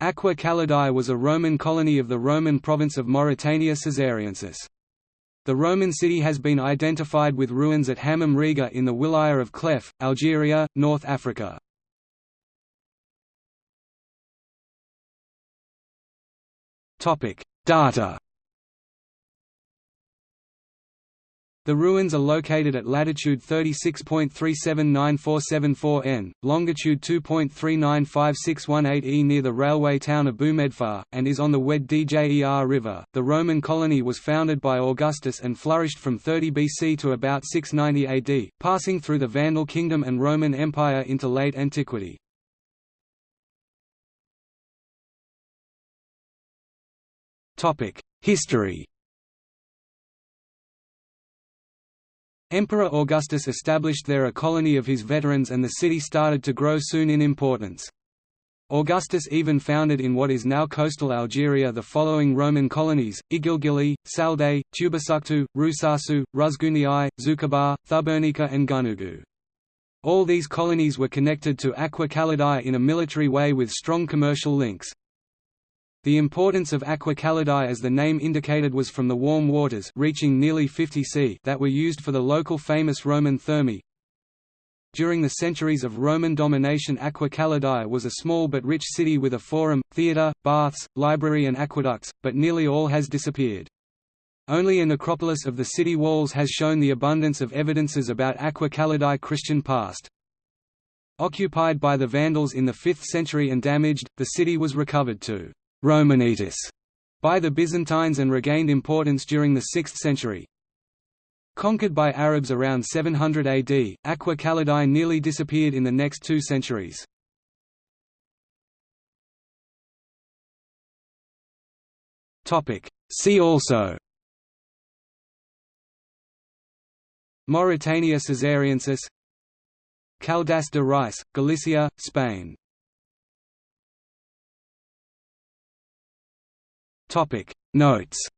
Aquae Calidae was a Roman colony of the Roman province of Mauritania Caesariensis. The Roman city has been identified with ruins at Hammam Righa in the wilaya of Chlef, Algeria, North Africa. Data The ruins are located at latitude 36.379474 n, longitude 2.395618 e near the railway town of Boumedfar, and is on the Oued Djer River. The Roman colony was founded by Augustus and flourished from 30 BC to about 690 AD, passing through the Vandal Kingdom and Roman Empire into late antiquity. History Emperor Augustus established there a colony of his veterans and the city started to grow soon in importance. Augustus even founded in what is now coastal Algeria the following Roman colonies, Igilgili, Saldae, Tubusuctu, Rusasu, Rusguniae, Zucchabar, Thubernica and Gunugu. All these colonies were connected to Aquae Calidae in a military way with strong commercial links. The importance of Aquae Calidae as the name indicated was from the warm waters reaching nearly 50 c that were used for the local famous Roman thermae. During the centuries of Roman domination Aquae Calidae was a small but rich city with a forum, theatre, baths, library and aqueducts, but nearly all has disappeared. Only a necropolis of the city walls has shown the abundance of evidences about Aquae Calidae Christian past. Occupied by the Vandals in the 5th century and damaged, the city was recovered to Romanitas by the Byzantines and regained importance during the 6th century. Conquered by Arabs around 700 AD, Aquae Calidae nearly disappeared in the next two centuries. See also Mauritania Caesariensis Caldas de Reis, Galicia, Spain Topic. Notes